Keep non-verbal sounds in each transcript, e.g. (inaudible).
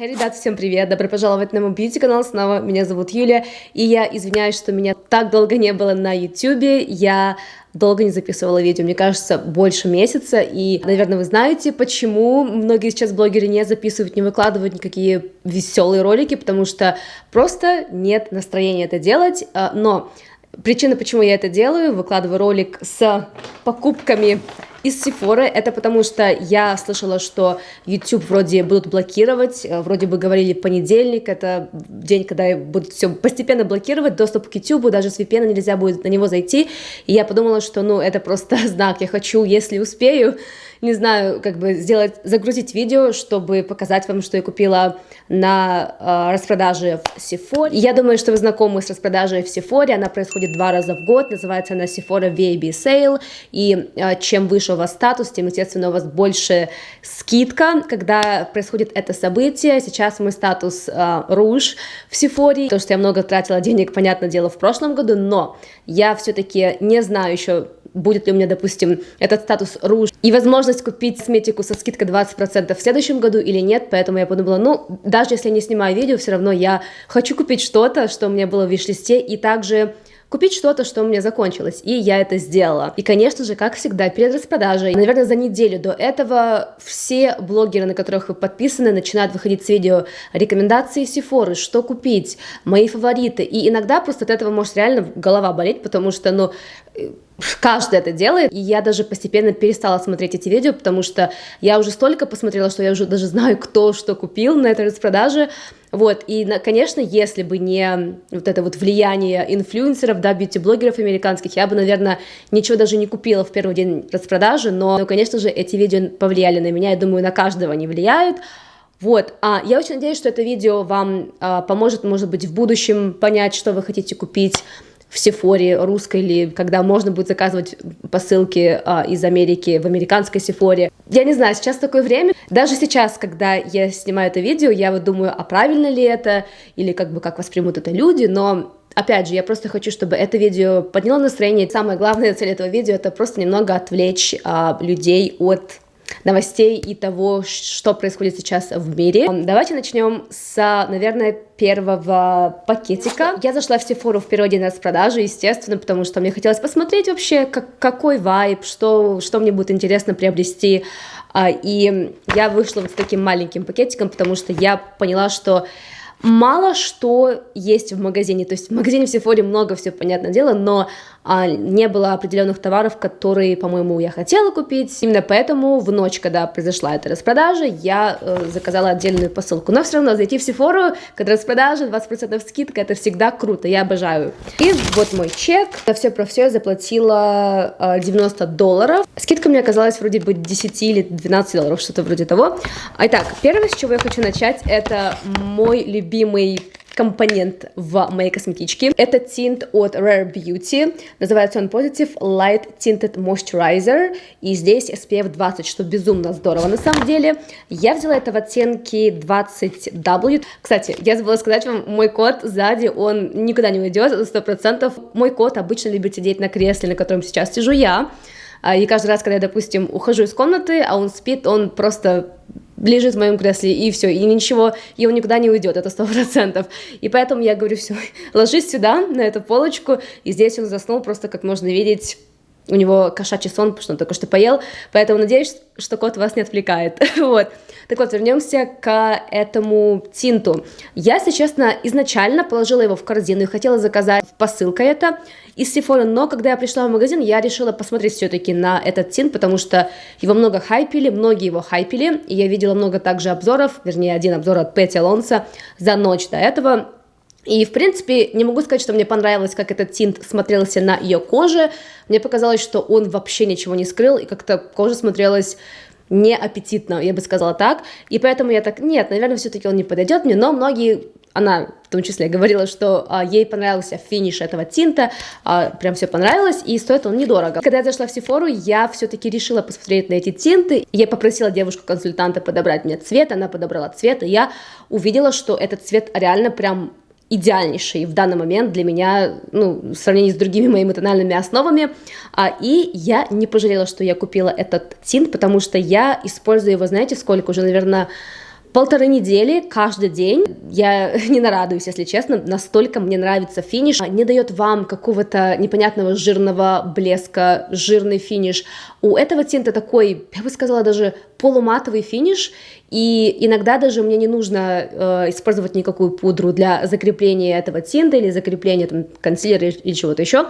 Hey, ребят, всем привет! Добро пожаловать на мой бьюти-канал снова. Меня зовут Юля, и я извиняюсь, что меня так долго не было на YouTube. Я долго не записывала видео, мне кажется, больше месяца, и, наверное, вы знаете, почему многие сейчас блогеры не записывают, не выкладывают никакие веселые ролики, потому что просто нет настроения это делать, а, но причина, почему я это делаю, выкладываю ролик с покупками из Sephora, это потому что я слышала, что YouTube вроде будут блокировать, э, вроде бы говорили понедельник, это день, когда будут все постепенно блокировать, доступ к YouTube, даже с VPN нельзя будет на него зайти, и я подумала, что, ну, это просто (laughs) знак, я хочу, если успею, не знаю, как бы сделать, загрузить видео, чтобы показать вам, что я купила на э, распродаже в Sephora. Я думаю, что вы знакомы с распродажей в Sephora, она происходит два раза в год, называется она Sephora VAB Sale, и э, чем выше у вас статус, тем, естественно, у вас больше скидка, когда происходит это событие. Сейчас мой статус э, Rouge в Sephora, потому что я много тратила денег, понятное дело, в прошлом году, но я все-таки не знаю еще будет ли у меня, допустим, этот статус руж и возможность купить косметику со скидкой 20% в следующем году или нет, поэтому я подумала, ну, даже если я не снимаю видео, все равно я хочу купить что-то, что у меня было в виш-листе, и также купить что-то, что у меня закончилось, и я это сделала. И, конечно же, как всегда, перед распродажей, наверное, за неделю до этого все блогеры, на которых вы подписаны, начинают выходить с видео рекомендации Сифоры, что купить, мои фавориты, и иногда просто от этого может реально голова болеть, потому что, ну, каждый это делает, и я даже постепенно перестала смотреть эти видео, потому что я уже столько посмотрела, что я уже даже знаю, кто что купил на этой распродаже, вот, и, конечно, если бы не вот это вот влияние инфлюенсеров, да, бьюти-блогеров американских, я бы, наверное, ничего даже не купила в первый день распродажи, но, но конечно же, эти видео повлияли на меня, я думаю, на каждого они влияют, вот, а я очень надеюсь, что это видео вам а, поможет, может быть, в будущем понять, что вы хотите купить, в Сефоре русской или когда можно будет заказывать посылки а, из Америки в американской Сефоре. Я не знаю, сейчас такое время. Даже сейчас, когда я снимаю это видео, я вот думаю, а правильно ли это, или как бы как воспримут это люди, но Опять же, я просто хочу, чтобы это видео подняло настроение. Самая главная цель этого видео это просто немного отвлечь а, людей от новостей и того, что происходит сейчас в мире. Давайте начнем с, наверное, первого пакетика. Я зашла в Sephora в первый день распродажи, естественно, потому что мне хотелось посмотреть вообще, как, какой вайб, что, что мне будет интересно приобрести. А, и я вышла вот с таким маленьким пакетиком, потому что я поняла, что мало что есть в магазине. То есть в магазине в Sephora много все, понятное дело, но не было определенных товаров, которые, по-моему, я хотела купить. Именно поэтому в ночь, когда произошла эта распродажа, я э, заказала отдельную посылку. Но все равно зайти в Sephora, когда распродажа, 20% скидка, это всегда круто, я обожаю. И вот мой чек. На все про все я заплатила э, 90 долларов. Скидка мне оказалась вроде бы 10 или 12 долларов, что-то вроде того. Итак, первое, с чего я хочу начать, это мой любимый компонент в моей косметичке. Это тинт от Rare Beauty. Называется он Positive Light Tinted Moisturizer. И здесь SPF 20, что безумно здорово на самом деле. Я взяла это в оттенке 20W. Кстати, я забыла сказать вам, мой кот сзади, он никуда не уйдет, 100%. Мой кот обычно любит сидеть на кресле, на котором сейчас сижу я. А, и каждый раз, когда я, допустим, ухожу из комнаты, а он спит, он просто лежит в моем кресле, и все, и ничего, и он никуда не уйдет, это сто процентов. И поэтому я говорю, все, (laughs) ложись сюда, на эту полочку, и здесь он заснул, просто как можно видеть, у него кошачий сон, потому что он только что поел, поэтому надеюсь, что кот вас не отвлекает, (laughs) вот. Так вот, вернемся к этому тинту. Я, если честно, изначально положила его в корзину и хотела заказать посылка это из Sephora, но когда я пришла в магазин, я решила посмотреть все-таки на этот тинт, потому что его много хайпили, многие его хайпили, и я видела много также обзоров, вернее, один обзор от Пэти Алонса за ночь до этого, и, в принципе, не могу сказать, что мне понравилось, как этот тинт смотрелся на ее коже. Мне показалось, что он вообще ничего не скрыл, и как-то кожа смотрелась неаппетитно, я бы сказала так. И поэтому я так, нет, наверное, все-таки он не подойдет мне, но многие она в том числе говорила, что а, ей понравился финиш этого тинта, а, прям все понравилось, и стоит он недорого. Когда я зашла в Сефору, я все-таки решила посмотреть на эти тинты, я попросила девушку-консультанта подобрать мне цвет, она подобрала цвет, и я увидела, что этот цвет реально прям идеальнейший в данный момент для меня, ну, в сравнении с другими моими тональными основами, а, и я не пожалела, что я купила этот тинт, потому что я использую его, знаете, сколько уже, наверное, полторы недели, каждый день. Я (laughs) не нарадуюсь, если честно, настолько мне нравится финиш. Не дает вам какого-то непонятного жирного блеска, жирный финиш. У этого тинта такой, я бы сказала, даже полуматовый финиш, и иногда даже мне не нужно э, использовать никакую пудру для закрепления этого тинта или закрепления там, консилера или чего-то еще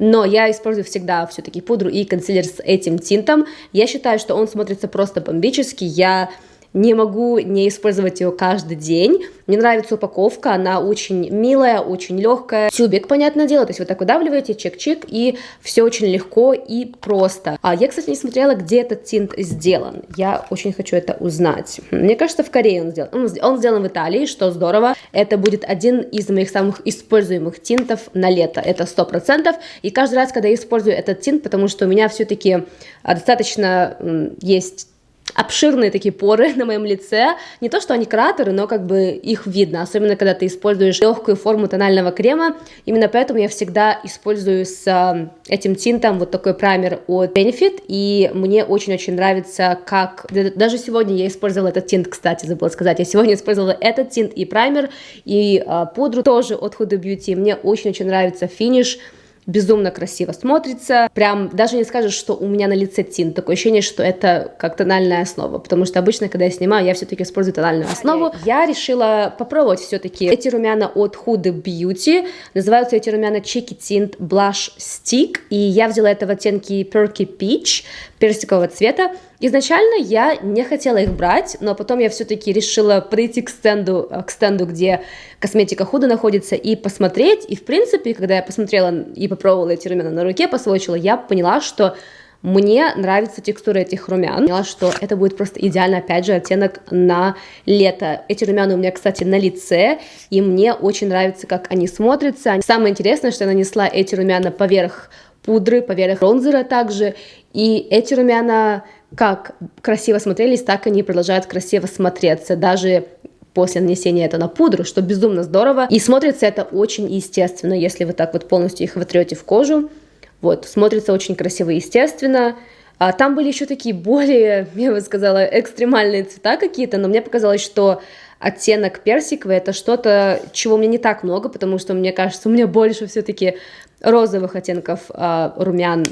но я использую всегда все-таки пудру и консилер с этим тинтом. Я считаю, что он смотрится просто бомбически. Я не могу не использовать ее каждый день. Мне нравится упаковка, она очень милая, очень легкая. Тюбик, понятное дело, то есть вы так выдавливаете, чик-чик, и все очень легко и просто. А я, кстати, не смотрела, где этот тинт сделан. Я очень хочу это узнать. Мне кажется, в Корее он сделан. Он, сделан в Италии, что здорово. Это будет один из моих самых используемых тинтов на лето. Это сто процентов. И каждый раз, когда я использую этот тинт, потому что у меня все-таки а, достаточно есть обширные такие поры (laughs) на моем лице. Не то, что они кратеры, но как бы их видно, особенно когда ты используешь легкую форму тонального крема. Именно поэтому я всегда использую с э, этим тинтом вот такой праймер от Benefit, и мне очень-очень нравится, как... Даже сегодня я использовала этот тинт, кстати, забыла сказать. Я сегодня использовала этот тинт и праймер, и э, пудру тоже от Huda Beauty. Мне очень-очень нравится финиш безумно красиво смотрится. Прям даже не скажешь, что у меня на лице тинт. Такое ощущение, что это как тональная основа. Потому что обычно, когда я снимаю, я все-таки использую тональную основу. Я решила попробовать все-таки эти румяна от Huda Beauty. Называются эти румяна Cheeky Tint Blush Stick. И я взяла это в оттенке Perky Peach персикового цвета. Изначально я не хотела их брать, но потом я все-таки решила прийти к стенду, к стенду, где косметика худо находится, и посмотреть. И, в принципе, когда я посмотрела и попробовала эти румяна на руке, посвочила, я поняла, что мне нравится текстура этих румян. Поняла, что это будет просто идеально, опять же, оттенок на лето. Эти румяна у меня, кстати, на лице, и мне очень нравится, как они смотрятся. Самое интересное, что я нанесла эти румяна поверх пудры, поверх бронзера также, и эти румяна как красиво смотрелись, так они продолжают красиво смотреться, даже после нанесения это на пудру, что безумно здорово. И смотрится это очень естественно, если вы так вот полностью их вотрете в кожу. Вот, смотрится очень красиво и естественно. А там были еще такие более, (laughs) я бы сказала, экстремальные цвета какие-то, но мне показалось, что оттенок персиковый это что-то, чего у меня не так много, потому что мне кажется, у меня больше все-таки розовых оттенков а, румян.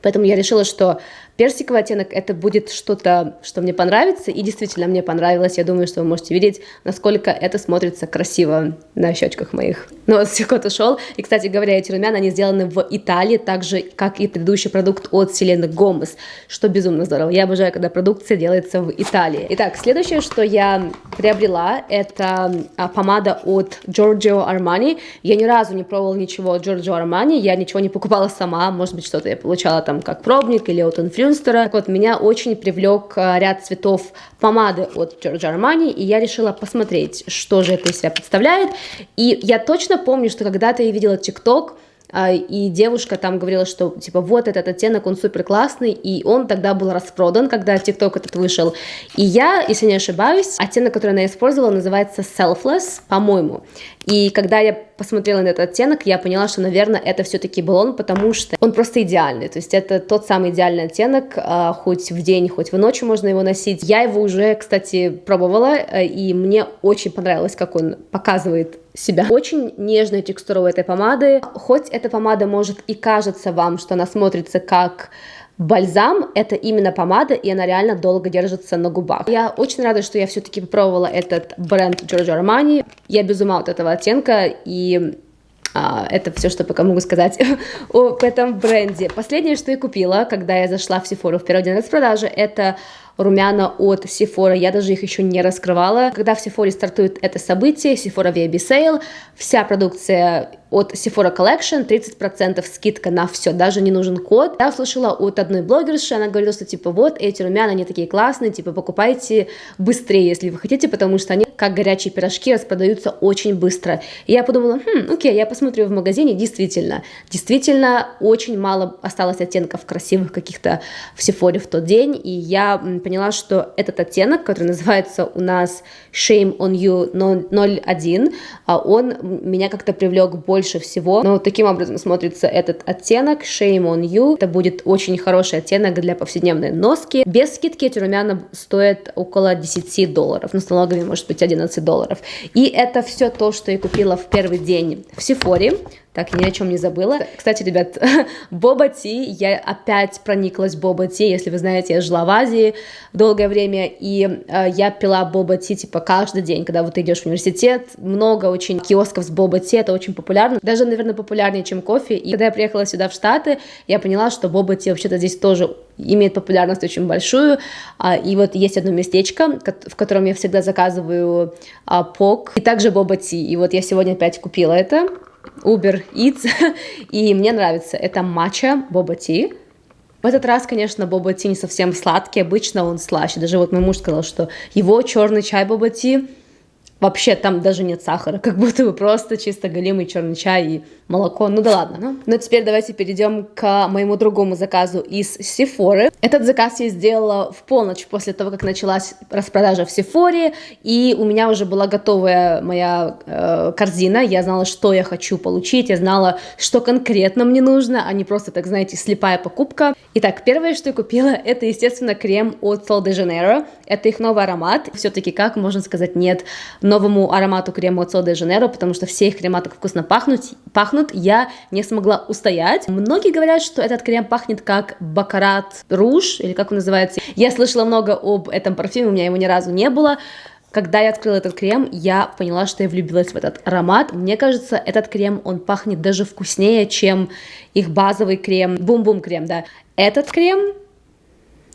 Поэтому я решила, что Персиковый оттенок это будет что-то, что мне понравится, и действительно мне понравилось. Я думаю, что вы можете видеть, насколько это смотрится красиво на щечках моих. Но вот кот ушел. И, кстати говоря, эти румяна, они сделаны в Италии, так же, как и предыдущий продукт от Селены Гомес, что безумно здорово. Я обожаю, когда продукция делается в Италии. Итак, следующее, что я приобрела, это а, помада от Giorgio Armani. Я ни разу не пробовала ничего от Giorgio Armani, я ничего не покупала сама, может быть, что-то я получала там как пробник или от инфлюенсера, Мюнстера. Вот, меня очень привлек э, ряд цветов помады от Giorgio Armani, и я решила посмотреть, что же это из себя представляет. И я точно помню, что когда-то я видела ТикТок, а, и девушка там говорила, что типа вот этот оттенок, он супер классный, и он тогда был распродан, когда TikTok этот вышел. И я, если не ошибаюсь, оттенок, который она использовала, называется Selfless, по-моему. И когда я посмотрела на этот оттенок, я поняла, что, наверное, это все-таки был он, потому что он просто идеальный. То есть это тот самый идеальный оттенок, а, хоть в день, хоть в ночь можно его носить. Я его уже, кстати, пробовала, э, и мне очень понравилось, как он показывает себя. Очень нежная текстура у этой помады. Хоть эта помада может и кажется вам, что она смотрится как Бальзам — это именно помада, и она реально долго держится на губах. Я очень рада, что я все-таки попробовала этот бренд Giorgio Armani. Я без ума от этого оттенка, и это все, что пока могу сказать (laughs) об этом бренде. Последнее, что я купила, когда я зашла в Sephora в первый день распродажи, это румяна от Sephora, я даже их еще не раскрывала. Когда в Sephora стартует это событие, Sephora VIB Sale, вся продукция от Sephora Collection, 30% скидка на все, даже не нужен код. Я услышала от одной блогерши, она говорила, что типа вот эти румяна, они такие классные, типа покупайте быстрее, если вы хотите, потому что они как горячие пирожки, распродаются очень быстро. И я подумала, хм, окей, я посмотрю в магазине, действительно, действительно очень мало осталось оттенков красивых каких-то в Сефоре в тот день, и я поняла, что этот оттенок, который называется у нас Shame on You 01, а он меня как-то привлек больше всего. Но таким образом смотрится этот оттенок Shame on You. Это будет очень хороший оттенок для повседневной носки. Без скидки эти румяна стоят около 10 долларов. Ну, с налогами может быть 11 долларов. И это все то, что я купила в первый день в Сефоре. Так, ни о чем не забыла. Кстати, ребят, (laughs) Боба Ти, я опять прониклась Боба Ти, если вы знаете, я жила в Азии долгое время, и э, я пила Боба Ти, типа, каждый день, когда вот ты идешь в университет, много очень киосков с Боба Ти, это очень популярно, даже, наверное, популярнее, чем кофе, и когда я приехала сюда в Штаты, я поняла, что Боба Ти вообще-то здесь тоже имеет популярность очень большую, а, и вот есть одно местечко, в котором я всегда заказываю а, пок, и также Боба Ти, и вот я сегодня опять купила это, Uber Eats, (laughs) и мне нравится. Это матча боба ти. В этот раз, конечно, боба ти не совсем сладкий, обычно он слаще. Даже вот мой муж сказал, что его черный чай боба ти вообще там даже нет сахара, (laughs) как будто бы просто чисто голимый черный чай и молоко. Ну да ладно. Ну, ну теперь давайте перейдем к моему другому заказу из Сефоры. Этот заказ я сделала в полночь после того, как началась распродажа в Сефоре, и у меня уже была готовая моя э, корзина. Я знала, что я хочу получить, я знала, что конкретно мне нужно, а не просто, так знаете, слепая покупка. Итак, первое, что я купила, (laughs) это, естественно, крем от Sol de Janeiro. Это их новый аромат. Все-таки, как можно сказать нет новому аромату крема от Sol de Janeiro, потому что все их крема так вкусно пахнут, пахнут я не смогла устоять. Многие говорят, что этот крем пахнет как Бакарат Руж, или как он называется. Я слышала много об этом парфюме, у меня его ни разу не было. Когда я открыла этот крем, я поняла, что я влюбилась в этот аромат. Мне кажется, этот крем, он пахнет даже вкуснее, чем их базовый крем, бум-бум крем, да. Этот крем,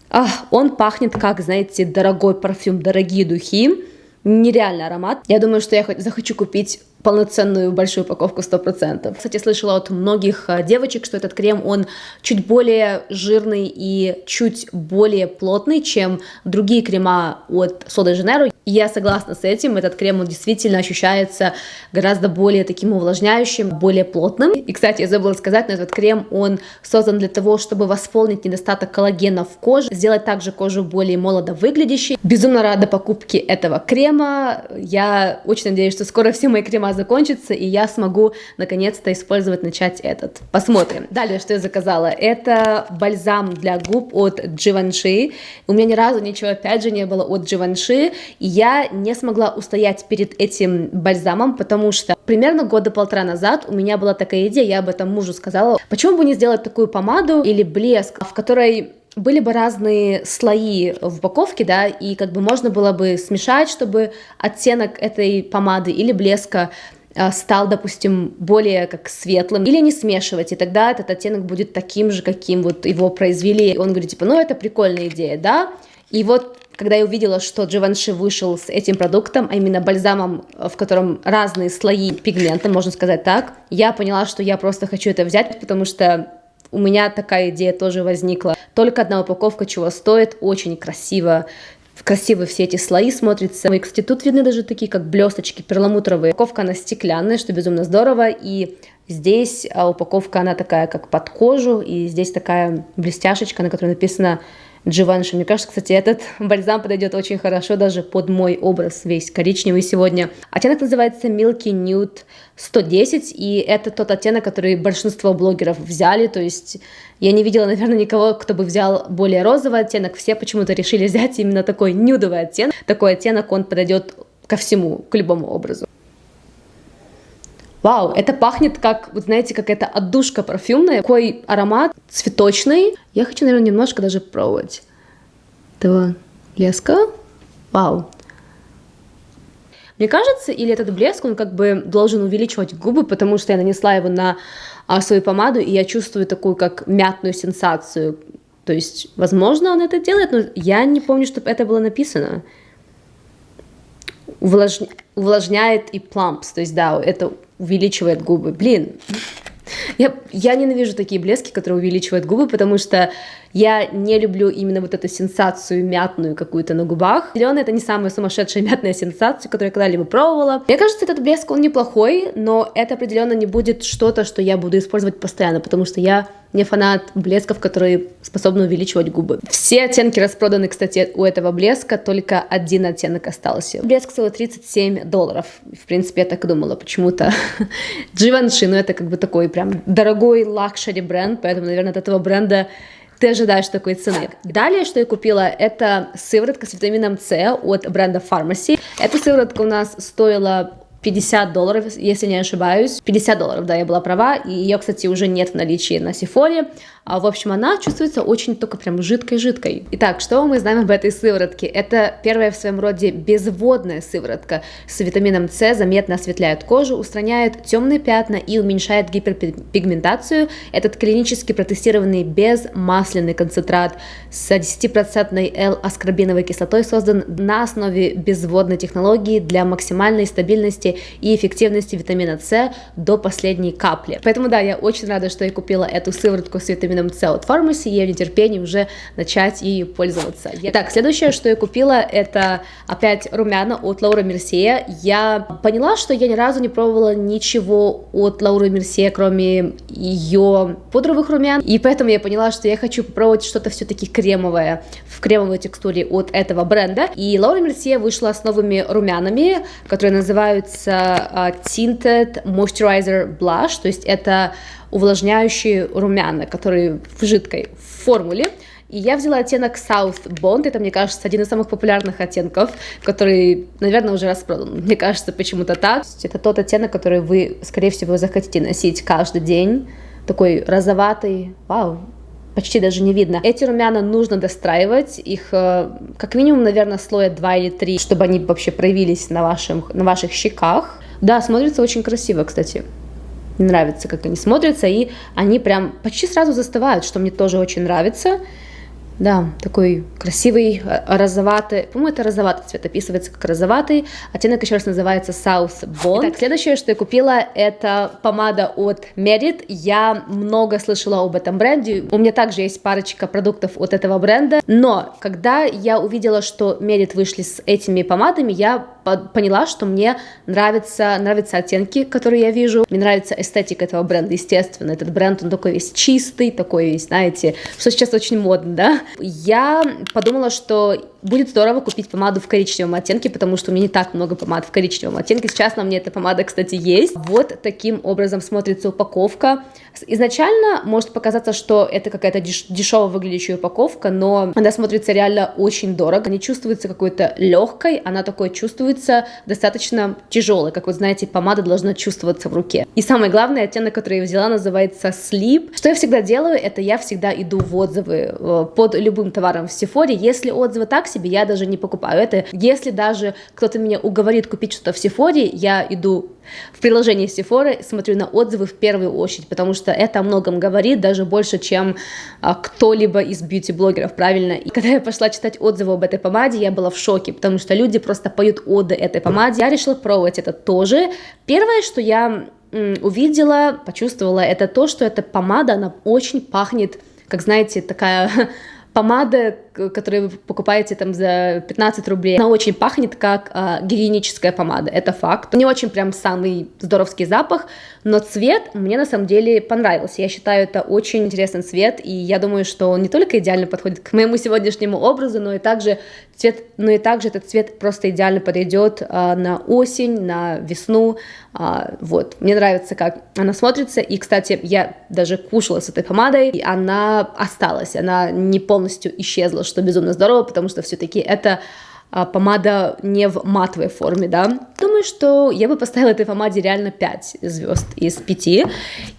ах, он пахнет как, знаете, дорогой парфюм, дорогие духи. Нереальный аромат. Я думаю, что я захочу купить полноценную большую упаковку 100%. Кстати, слышала от многих э, девочек, что этот крем, он чуть более жирный и чуть более плотный, чем другие крема от Сода Я согласна с этим, этот крем, он действительно ощущается гораздо более таким увлажняющим, более плотным. И, кстати, я забыла сказать, но этот крем, он создан для того, чтобы восполнить недостаток коллагена в коже, сделать также кожу более молодо выглядящей. Безумно рада покупке этого крема. Я очень надеюсь, что скоро все мои крема закончится, и я смогу наконец-то использовать, начать этот. Посмотрим. Далее, что я заказала. Это бальзам для губ от Givenchy. У меня ни разу ничего, опять же, не было от Givenchy, и я не смогла устоять перед этим бальзамом, потому что примерно года полтора назад у меня была такая идея, я об этом мужу сказала, почему бы не сделать такую помаду или блеск, в которой были бы разные слои в упаковке, да, и как бы можно было бы смешать, чтобы оттенок этой помады или блеска а, стал, допустим, более как светлым, или не смешивать, и тогда этот оттенок будет таким же, каким вот его произвели. Он говорит, типа, ну, это прикольная идея, да, и вот когда я увидела, что Givenchy вышел с этим продуктом, а именно бальзамом, в котором разные слои пигмента, можно сказать так, я поняла, что я просто хочу это взять, потому что у меня такая идея тоже возникла. Только одна упаковка чего стоит, очень красиво, красиво все эти слои смотрятся. И, кстати, тут видны даже такие, как блесточки перламутровые. Упаковка, она стеклянная, что безумно здорово, и здесь а, упаковка, она такая, как под кожу, и здесь такая блестяшечка, на которой написано Givenchy. Мне кажется, кстати, этот (laughs) бальзам подойдет очень хорошо даже под мой образ весь коричневый сегодня. Оттенок называется Milky Nude 110, и это тот оттенок, который большинство блогеров взяли, то есть я не видела, наверное, никого, кто бы взял более розовый оттенок, все почему-то решили (laughs) взять именно такой нюдовый оттенок. Такой оттенок, он подойдет ко всему, к любому образу. Вау, это пахнет как, вот знаете, как это отдушка парфюмная, такой аромат цветочный. Я хочу, наверное, немножко даже пробовать этого блеска. Вау. Мне кажется, или этот блеск, он как бы должен увеличивать губы, потому что я нанесла его на а, свою помаду, и я чувствую такую как мятную сенсацию. То есть, возможно, он это делает, но я не помню, чтобы это было написано. Увлаж... Увлажняет и плампс, то есть, да, это увеличивает губы. Блин, Я, я ненавижу такие блески, которые увеличивают губы, потому что я не люблю именно вот эту сенсацию мятную какую-то на губах. Зеленый это не самая сумасшедшая мятная сенсация, которую я когда-либо пробовала. Мне кажется, этот блеск, он неплохой, но это определенно не будет что-то, что я буду использовать постоянно, потому что я не фанат блесков, которые способны увеличивать губы. Все оттенки распроданы, кстати, у этого блеска, только один оттенок остался. Блеск стоит 37 долларов. В принципе, я так и думала почему-то. (laughs) Givenchy, ну это как бы такой прям дорогой luxury бренд, поэтому, наверное, от этого бренда ты ожидаешь такой цены. Далее, что я купила, это сыворотка с витамином С от бренда Pharmacy. Эта сыворотка у нас стоила 50 долларов, если не ошибаюсь. 50 долларов, да, я была права. И ее, кстати, уже нет в наличии на Сифоре. А, в общем, она чувствуется очень только прям жидкой-жидкой. Итак, что мы знаем об этой сыворотке? Это первая в своем роде безводная сыворотка с витамином С, заметно осветляет кожу, устраняет темные пятна и уменьшает гиперпигментацию. Этот клинически протестированный безмасляный концентрат с 10% L-аскорбиновой кислотой создан на основе безводной технологии для максимальной стабильности и эффективности витамина С до последней капли. Поэтому да, я очень рада, что я купила эту сыворотку с витамином С от Pharmacy, и я в нетерпении уже начать ею пользоваться. Итак, следующее, что я купила, это опять румяна от Лаура Мерсея. Я поняла, что я ни разу не пробовала ничего от Лауры Мерсея, кроме ее пудровых румян, и поэтому я поняла, что я хочу попробовать что-то все-таки кремовое, в кремовой текстуре от этого бренда. И Лаура Мерсея вышла с новыми румянами, которые называются uh, Tinted Moisturizer Blush, то есть это увлажняющие румяна, которые в жидкой формуле. И я взяла оттенок South Bond, это, мне кажется, один из самых популярных оттенков, который, наверное, уже распродан. Мне кажется, почему-то так. Это тот оттенок, который вы, скорее всего, захотите носить каждый день. Такой розоватый, вау, почти даже не видно. Эти румяна нужно достраивать, их э, как минимум, наверное, слоя 2 или 3, чтобы они вообще проявились на, вашем, на ваших щеках. Да, смотрится очень красиво, кстати нравится, как они смотрятся, и они прям почти сразу застывают, что мне тоже очень нравится. Да, такой красивый, э, розоватый, по-моему, это розоватый цвет, описывается как розоватый. Оттенок еще раз называется South Bond. Итак, следующее, что я купила, это помада от Merit. Я много слышала об этом бренде. У меня также есть парочка продуктов от этого бренда. Но, когда я увидела, что Merit вышли с этими помадами, я поняла, что мне нравятся, нравятся оттенки, которые я вижу. Мне нравится эстетика этого бренда, естественно. Этот бренд, он такой весь чистый, такой весь, знаете, что сейчас очень модно, да? Я подумала, что будет здорово купить помаду в коричневом оттенке, потому что у меня не так много помад в коричневом оттенке. Сейчас на мне эта помада, кстати, есть. Вот таким образом смотрится упаковка. Изначально может показаться, что это какая-то деш дешево выглядящая упаковка, но она смотрится реально очень дорого. Не чувствуется какой-то легкой, она такой чувствуется достаточно тяжелой. Как вы знаете, помада должна чувствоваться в руке. И самое главное, оттенок, который я взяла, называется Sleep. Что я всегда делаю, это я всегда иду в отзывы э, под любым товаром в Сефоре. Если отзывы так себе, я даже не покупаю это. Если даже кто-то меня уговорит купить что-то в Сефоре, я иду в приложении Sephora смотрю на отзывы в первую очередь, потому что это о многом говорит, даже больше, чем а, кто-либо из бьюти-блогеров, правильно? И когда я пошла читать отзывы об этой помаде, я была в шоке, потому что люди просто поют оды этой помаде. Я решила пробовать это тоже. Первое, что я увидела, почувствовала, это то, что эта помада, она очень пахнет, как знаете, такая (laughs) помада, которую вы покупаете там за 15 рублей, она очень пахнет как э, гигиеническая помада, это факт. Не очень прям самый здоровский запах, но цвет мне на самом деле понравился. Я считаю, это очень интересный цвет, и я думаю, что он не только идеально подходит к моему сегодняшнему образу, но и также цвет, но и также этот цвет просто идеально подойдет э, на осень, на весну. Э, вот, мне нравится, как она смотрится, и, кстати, я даже кушала с этой помадой, и она осталась, она не полностью исчезла, что безумно здорово, потому что все-таки это а, помада не в матовой форме, да. Думаю, что я бы поставила этой помаде реально 5 звезд из 5.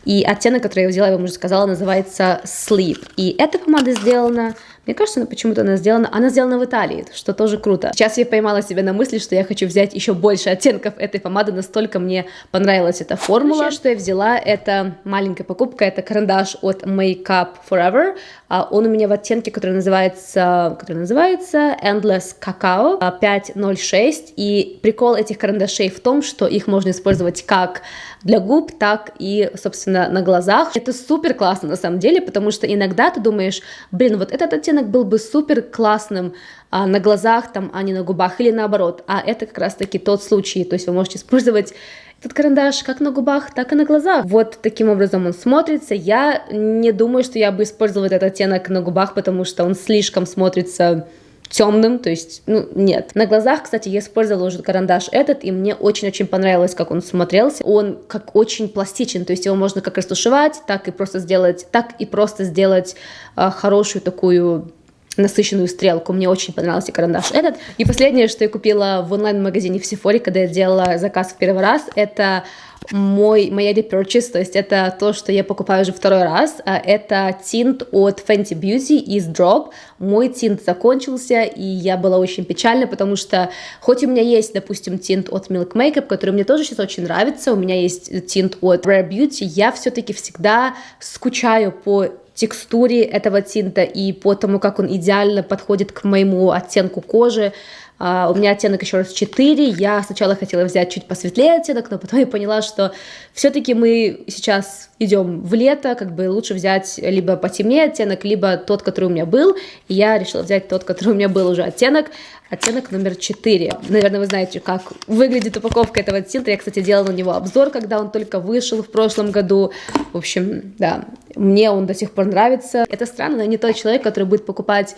И оттенок, который я взяла, я вам уже сказала, называется Sleep. И эта помада сделана Мне кажется, она почему-то она сделана, она сделана в Италии, что тоже круто. Сейчас я поймала себя на мысли, что я хочу взять еще больше оттенков этой помады, настолько мне понравилась эта формула. Еще, что я взяла, это маленькая покупка, это карандаш от Makeup Forever. А, он у меня в оттенке, который называется, который называется Endless Cacao 506. И прикол этих карандашей в том, что их можно использовать как для губ, так и, собственно, на глазах. Это супер классно на самом деле, потому что иногда ты думаешь, блин, вот этот оттенок был бы супер классным а, на глазах, там, а не на губах, или наоборот. А это как раз-таки тот случай, то есть вы можете использовать этот карандаш как на губах, так и на глазах. Вот таким образом он смотрится. Я не думаю, что я бы использовала этот оттенок на губах, потому что он слишком смотрится темным, то есть, ну, нет. На глазах, кстати, я использовала уже карандаш этот, и мне очень-очень понравилось, как он смотрелся. Он как очень пластичен, то есть его можно как растушевать, так и просто сделать, так и просто сделать э, хорошую такую насыщенную стрелку. Мне очень понравился карандаш этот. И последнее, что я купила в онлайн-магазине в Sephora, когда я делала заказ в первый раз, это мой, моя repurchase, то есть это то, что я покупаю уже второй раз, а это тинт от Fenty Beauty из Drop. Мой тинт закончился, и я была очень печальна, потому что хоть у меня есть, допустим, тинт от Milk Makeup, который мне тоже сейчас очень нравится, у меня есть тинт от Rare Beauty, я все-таки всегда скучаю по текстуре этого тинта и по тому, как он идеально подходит к моему оттенку кожи, Uh, у меня оттенок еще раз 4. Я сначала хотела взять чуть посветлее оттенок, но потом я поняла, что все-таки мы сейчас идем в лето, как бы лучше взять либо потемнее оттенок, либо тот, который у меня был. И я решила взять тот, который у меня был уже оттенок. Оттенок номер 4. Наверное, вы знаете, как выглядит упаковка этого тинта. Я, кстати, делала на него обзор, когда он только вышел в прошлом году. В общем, да, мне он до сих пор нравится. Это странно, но я не тот человек, который будет покупать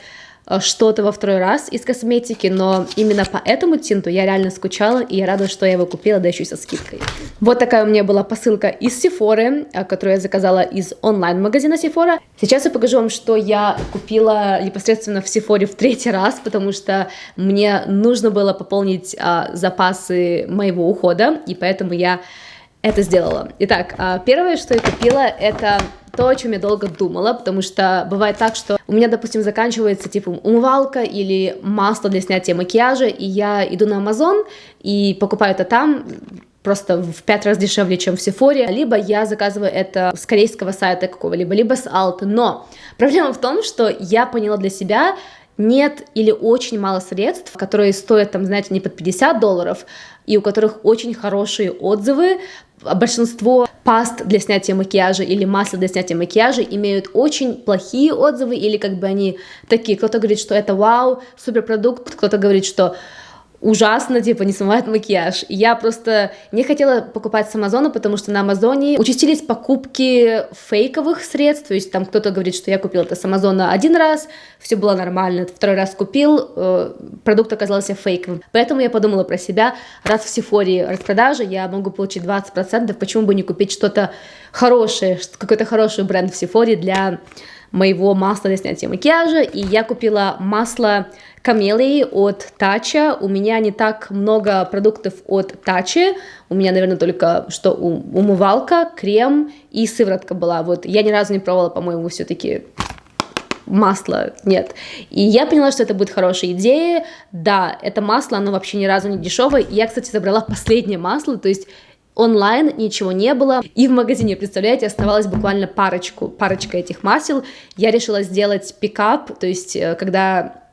что-то во второй раз из косметики, но именно по этому тинту я реально скучала, и я рада, что я его купила, да еще и со скидкой. Вот такая у меня была посылка из Sephora, э, которую я заказала из онлайн-магазина Sephora. Сейчас я покажу вам, что я купила непосредственно в Sephora в третий раз, потому что мне нужно было пополнить а, запасы моего ухода, и поэтому я это сделала. Итак, а, первое, что я купила, это то, о чем я долго думала, потому что бывает так, что у меня, допустим, заканчивается типа умывалка или масло для снятия макияжа, и я иду на Amazon и покупаю это там, просто в пять раз дешевле, чем в Сефоре, либо я заказываю это с корейского сайта какого-либо, либо с Алты. Но проблема в том, что я поняла для себя, нет или очень мало средств, которые стоят, там, знаете, не под 50 долларов, и у которых очень хорошие отзывы, большинство паст для снятия макияжа или масла для снятия макияжа имеют очень плохие отзывы, или как бы они такие, кто-то говорит, что это вау, суперпродукт, кто-то говорит, что ужасно, типа, не смывает макияж. Я просто не хотела покупать с Амазона, потому что на Амазоне участились покупки фейковых средств, то есть там кто-то говорит, что я купил это с Амазона один раз, все было нормально, второй раз купил, э, продукт оказался фейковым. Поэтому я подумала про себя, раз в Сефоре распродажа, я могу получить 20%, почему бы не купить что-то хорошее, какой-то хороший бренд в Сефоре для моего масла для снятия макияжа, и я купила масло камелии от Тача. У меня не так много продуктов от Тачи. У меня, наверное, только что умывалка, крем и сыворотка была. Вот я ни разу не пробовала, по-моему, все-таки масло нет. И я поняла, что это будет хорошая идея. Да, это масло, оно вообще ни разу не дешевое. Я, кстати, забрала (laughs) последнее масло, то есть онлайн ничего не было, и в магазине, представляете, оставалось буквально парочку, парочка этих масел. Я решила сделать пикап, то есть э, когда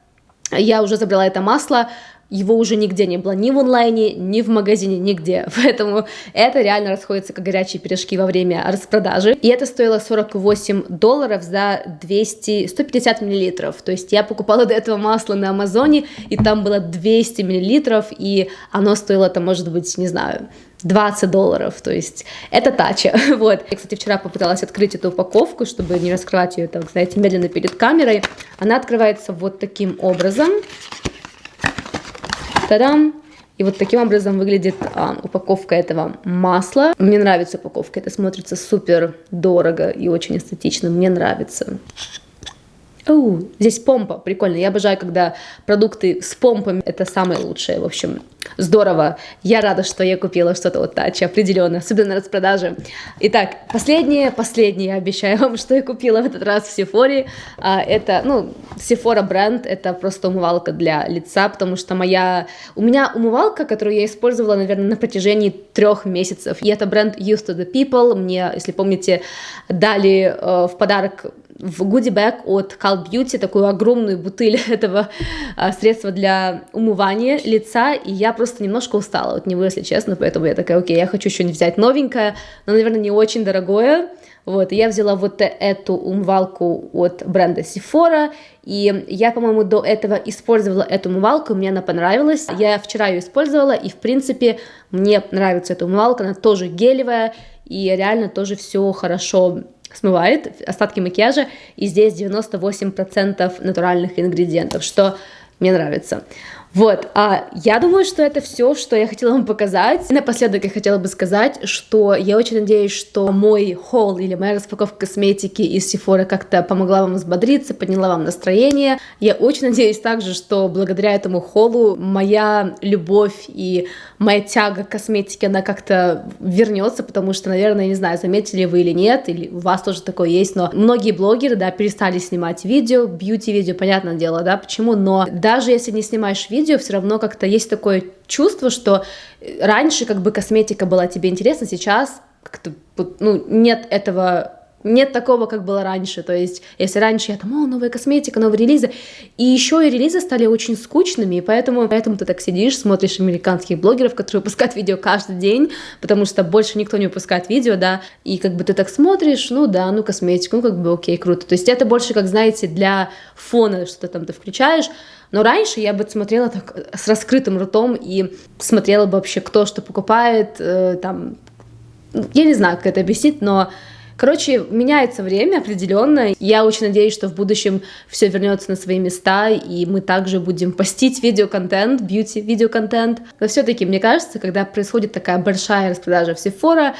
я уже забрала это масло, его уже нигде не было, ни в онлайне, ни в магазине, нигде. (laughs) Поэтому это реально расходится как горячие пирожки во время распродажи. И это стоило 48 долларов за 200, 150 миллилитров. То есть я покупала до этого масло на Амазоне, и там было 200 миллилитров, и оно стоило, там, может быть, не знаю, 20 долларов, то есть это тача, (laughs) вот. Я, кстати, вчера попыталась открыть эту упаковку, чтобы не раскрывать ее, так, знаете, медленно перед камерой. Она открывается вот таким образом. Та-дам! И вот таким образом выглядит а, упаковка этого масла. Мне нравится упаковка, это смотрится супер дорого и очень эстетично, мне нравится. Оу, здесь помпа, прикольно. Я обожаю, когда продукты с помпами, это самое лучшее, в общем. Здорово. Я рада, что я купила что-то вот Тачи, определенно, особенно на распродаже. Итак, последнее, последнее, я обещаю вам, что я купила в этот раз в Сефоре. А, это, ну, Sephora бренд, это просто умывалка для лица, потому что моя... У меня умывалка, которую я использовала, наверное, на протяжении трех месяцев. И это бренд Used to the People. Мне, если помните, дали э, в подарок в гудибэк от Call Beauty такую огромную бутыль (laughs) этого а, средства для умывания лица, и я просто немножко устала от него, если честно, поэтому я такая, окей, я хочу что-нибудь взять новенькое, но, наверное, не очень дорогое, вот, я взяла вот эту умывалку от бренда Sephora, и я, по-моему, до этого использовала эту умывалку, мне она понравилась, я вчера ее использовала, и, в принципе, мне нравится эта умывалка, она тоже гелевая, и реально тоже все хорошо смывает остатки макияжа, и здесь 98% натуральных ингредиентов, что мне нравится. Вот, а я думаю, что это все, что я хотела вам показать. И напоследок я хотела бы сказать, что я очень надеюсь, что мой холл или моя распаковка косметики из Sephora как-то помогла вам взбодриться, подняла вам настроение. Я очень надеюсь также, что благодаря этому холлу моя любовь и моя тяга к косметике, она как-то вернется, потому что, наверное, не знаю, заметили вы или нет, или у вас тоже такое есть, но многие блогеры, да, перестали снимать видео, бьюти-видео, понятное дело, да, почему, но даже если не снимаешь видео, видео все равно как-то есть такое чувство, что раньше как бы косметика была тебе интересна, сейчас как-то ну, нет этого нет такого, как было раньше. То есть, если раньше я там, о, новая косметика, новые релизы, и еще и релизы стали очень скучными, и поэтому, поэтому ты так сидишь, смотришь американских блогеров, которые выпускают видео каждый день, потому что больше никто не выпускает видео, да, и как бы ты так смотришь, ну да, ну косметику, ну как бы окей, круто. То есть это больше, как знаете, для фона, что там ты включаешь, но раньше я бы смотрела так с раскрытым ртом и смотрела бы вообще, кто что покупает, э, там, я не знаю, как это объяснить, но Короче, меняется время определенно. Я очень надеюсь, что в будущем все вернется на свои места, и мы также будем постить видеоконтент, бьюти-видеоконтент. Но все-таки, мне кажется, когда происходит такая большая распродажа в Sephora,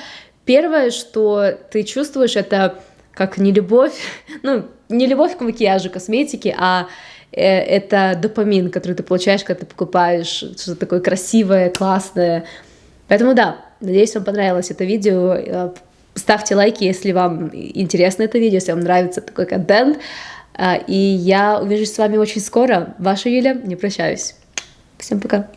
первое, что ты чувствуешь, это как не любовь, (laughs) ну, не любовь к макияжу, косметике, а Э, это допамин, который ты получаешь, когда ты покупаешь что-то такое красивое, классное. Поэтому да, надеюсь, вам понравилось это видео. Ставьте лайки, если вам интересно это видео, если вам нравится такой контент. Э, и я увижусь с вами очень скоро. Ваша Юля, не прощаюсь. Всем пока.